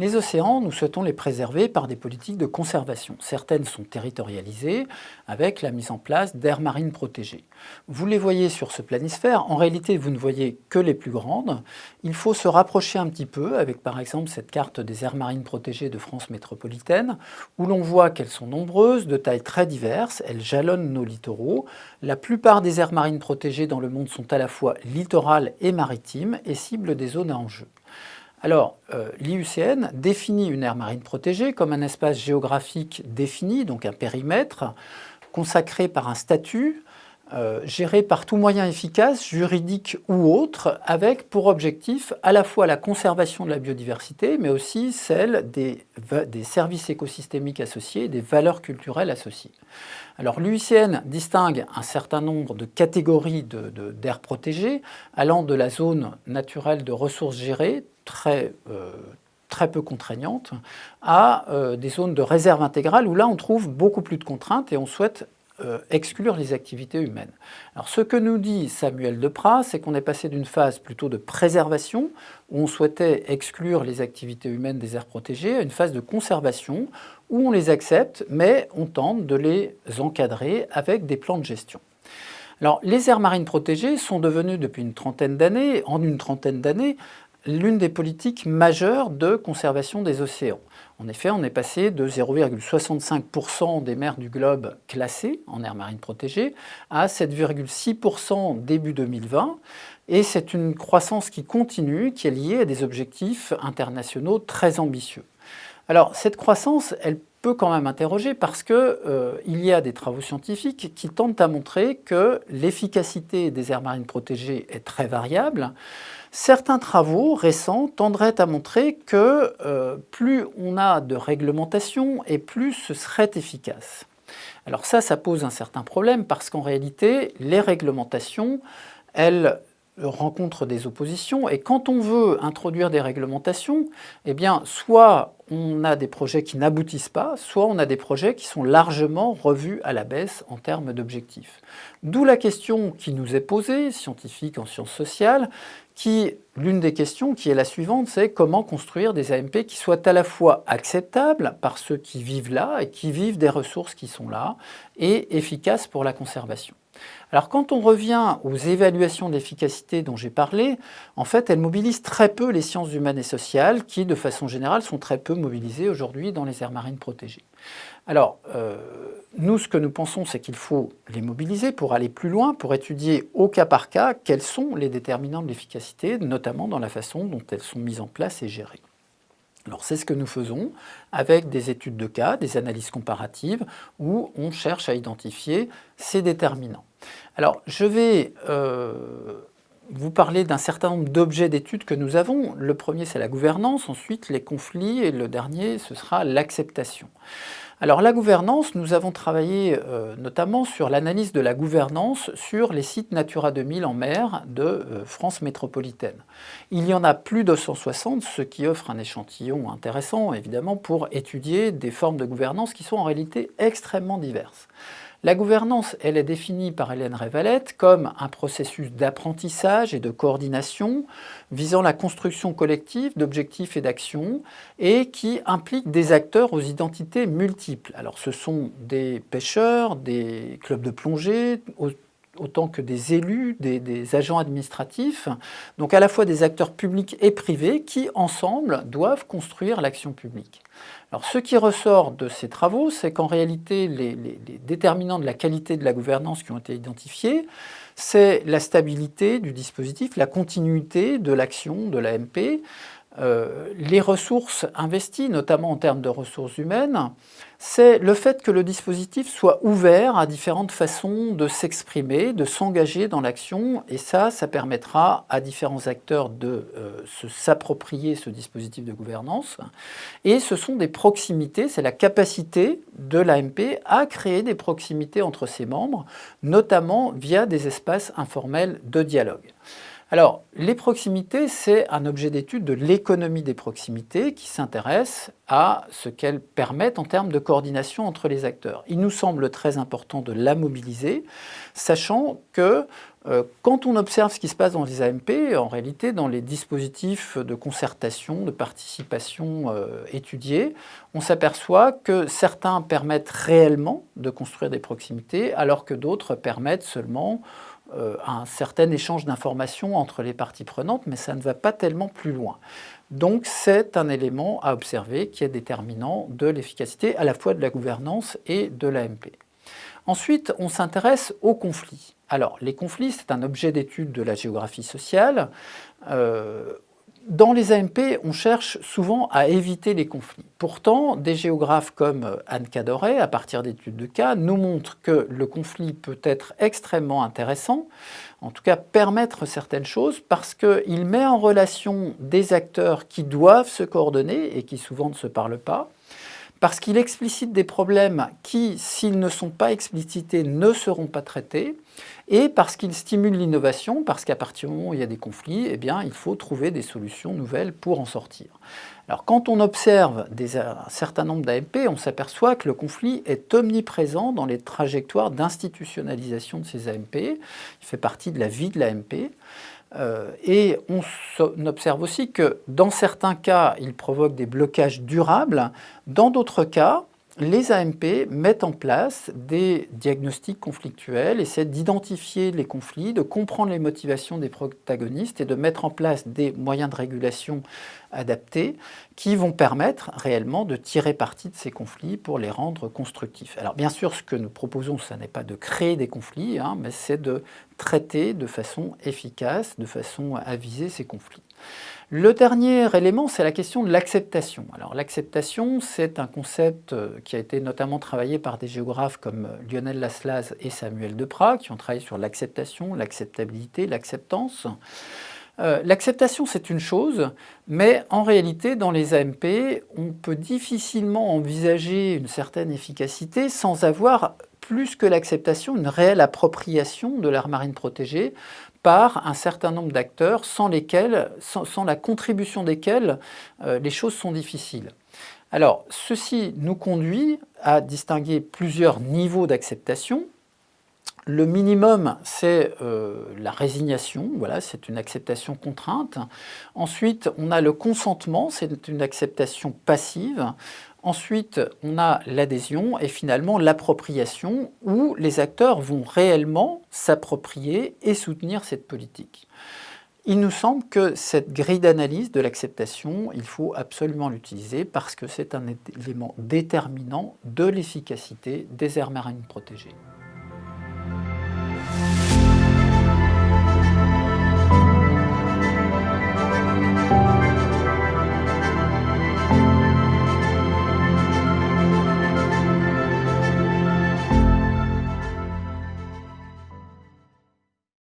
Les océans, nous souhaitons les préserver par des politiques de conservation. Certaines sont territorialisées avec la mise en place d'aires marines protégées. Vous les voyez sur ce planisphère. En réalité, vous ne voyez que les plus grandes. Il faut se rapprocher un petit peu avec par exemple cette carte des aires marines protégées de France métropolitaine où l'on voit qu'elles sont nombreuses, de tailles très diverses. Elles jalonnent nos littoraux. La plupart des aires marines protégées dans le monde sont à la fois littorales et maritimes et ciblent des zones à enjeu. Alors, euh, l'IUCN définit une aire marine protégée comme un espace géographique défini, donc un périmètre, consacré par un statut, euh, géré par tout moyen efficace, juridique ou autre, avec pour objectif à la fois la conservation de la biodiversité, mais aussi celle des, services écosystémiques associés, des valeurs culturelles associées. Alors l'UICN distingue un certain nombre de catégories d'aires protégées, allant de la zone naturelle de ressources gérées, très, euh, très peu contraignantes, à euh, des zones de réserve intégrale où là on trouve beaucoup plus de contraintes et on souhaite euh, exclure les activités humaines. Alors ce que nous dit Samuel Deprat, c'est qu'on est passé d'une phase plutôt de préservation, où on souhaitait exclure les activités humaines des aires protégées, à une phase de conservation, où on les accepte, mais on tente de les encadrer avec des plans de gestion. Alors, les aires marines protégées sont devenues depuis une trentaine d'années, en une trentaine d'années, l'une des politiques majeures de conservation des océans. En effet, on est passé de 0,65% des mers du globe classées en aires marines protégées à 7,6% début 2020. Et c'est une croissance qui continue, qui est liée à des objectifs internationaux très ambitieux. Alors, cette croissance, elle peut quand même interroger parce qu'il euh, y a des travaux scientifiques qui tentent à montrer que l'efficacité des aires marines protégées est très variable. Certains travaux récents tendraient à montrer que euh, plus on a de réglementation et plus ce serait efficace. Alors ça, ça pose un certain problème parce qu'en réalité, les réglementations, elles rencontrent des oppositions et quand on veut introduire des réglementations, eh bien, soit on a des projets qui n'aboutissent pas, soit on a des projets qui sont largement revus à la baisse en termes d'objectifs. D'où la question qui nous est posée, scientifique en sciences sociales, qui, l'une des questions qui est la suivante, c'est comment construire des AMP qui soient à la fois acceptables par ceux qui vivent là et qui vivent des ressources qui sont là, et efficaces pour la conservation. Alors quand on revient aux évaluations d'efficacité dont j'ai parlé, en fait elles mobilisent très peu les sciences humaines et sociales qui de façon générale sont très peu mobilisées aujourd'hui dans les aires marines protégées. Alors euh, nous ce que nous pensons c'est qu'il faut les mobiliser pour aller plus loin, pour étudier au cas par cas quels sont les déterminants de l'efficacité, notamment dans la façon dont elles sont mises en place et gérées. Alors c'est ce que nous faisons avec des études de cas, des analyses comparatives, où on cherche à identifier ces déterminants. Alors je vais euh, vous parler d'un certain nombre d'objets d'études que nous avons. Le premier c'est la gouvernance, ensuite les conflits et le dernier ce sera l'acceptation. Alors la gouvernance, nous avons travaillé euh, notamment sur l'analyse de la gouvernance sur les sites Natura 2000 en mer de euh, France métropolitaine. Il y en a plus de 160, ce qui offre un échantillon intéressant évidemment pour étudier des formes de gouvernance qui sont en réalité extrêmement diverses. La gouvernance, elle est définie par Hélène Révalette comme un processus d'apprentissage et de coordination visant la construction collective d'objectifs et d'actions et qui implique des acteurs aux identités multiples. Alors ce sont des pêcheurs, des clubs de plongée, autant que des élus, des, agents administratifs, donc à la fois des acteurs publics et privés qui, ensemble, doivent construire l'action publique. Alors ce qui ressort de ces travaux, c'est qu'en réalité, les, déterminants de la qualité de la gouvernance qui ont été identifiés, c'est la stabilité du dispositif, la continuité de l'action de l'AMP, euh, les ressources investies, notamment en termes de ressources humaines, c'est le fait que le dispositif soit ouvert à différentes façons de s'exprimer, de s'engager dans l'action, et ça, ça permettra à différents acteurs de euh, s'approprier ce dispositif de gouvernance. Et ce sont des proximités, c'est la capacité de l'AMP à créer des proximités entre ses membres, notamment via des espaces informels de dialogue. Alors, les proximités, c'est un objet d'étude de l'économie des proximités qui s'intéresse à ce qu'elles permettent en termes de coordination entre les acteurs. Il nous semble très important de la mobiliser, sachant que Euh, quand on observe ce qui se passe dans les AMP, en réalité, dans les dispositifs de concertation, de participation euh, étudiés, on s'aperçoit que certains permettent réellement de construire des proximités, alors que d'autres permettent seulement un certain échange d'informations entre les parties prenantes, mais ça ne va pas tellement plus loin. Donc c'est un élément à observer qui est déterminant de l'efficacité à la fois de la gouvernance et de l'AMP. Ensuite, on s'intéresse aux conflits. Alors, les conflits, c'est un objet d'étude de la géographie sociale. Euh, dans les AMP, on cherche souvent à éviter les conflits. Pourtant, des géographes comme Anne Cadoret, à partir d'études de cas, nous montrent que le conflit peut être extrêmement intéressant, en tout cas permettre certaines choses, parce qu'il met en relation des acteurs qui doivent se coordonner et qui souvent ne se parlent pas, parce qu'il explicite des problèmes qui, s'ils ne sont pas explicités, ne seront pas traités, et parce qu'il stimule l'innovation, parce qu'à partir du moment où il y a des conflits, eh il faut trouver des solutions nouvelles pour en sortir. Alors, quand on observe des, un certain nombre d'AMP, on s'aperçoit que le conflit est omniprésent dans les trajectoires d'institutionnalisation de ces AMP. Il fait partie de la vie de l'AMP. Euh, et on, observe aussi que dans certains cas, il provoque des blocages durables. Dans d'autres cas, les AMP mettent en place des diagnostics conflictuels, essaient d'identifier les conflits, de comprendre les motivations des protagonistes et de mettre en place des moyens de régulation adaptés qui vont permettre réellement de tirer parti de ces conflits pour les rendre constructifs. Alors bien sûr, ce que nous proposons, ce n'est pas de créer des conflits, hein, mais c'est de traiter de façon efficace, de façon à ces conflits. Le dernier élément, c'est la question de l'acceptation. Alors l'acceptation, c'est un concept euh, qui a été notamment travaillé par des géographes comme euh, Lionel Laslas et Samuel Deprat, qui ont travaillé sur l'acceptation, l'acceptabilité, l'acceptance. Euh, l'acceptation, c'est une chose, mais en réalité, dans les AMP, on peut difficilement envisager une certaine efficacité sans avoir plus que l'acceptation, une réelle appropriation de l'air marine protégée par un certain nombre d'acteurs sans, lesquels, sans, la contribution desquels euh, les choses sont difficiles. Alors, ceci nous conduit à distinguer plusieurs niveaux d'acceptation. Le minimum, c'est euh, la résignation, voilà, c'est une acceptation contrainte. Ensuite, on a le consentement, c'est une acceptation passive. Ensuite, on a l'adhésion et finalement l'appropriation où les acteurs vont réellement s'approprier et soutenir cette politique. Il nous semble que cette grille d'analyse de l'acceptation, il faut absolument l'utiliser parce que c'est un élément déterminant de l'efficacité des aires marines protégées.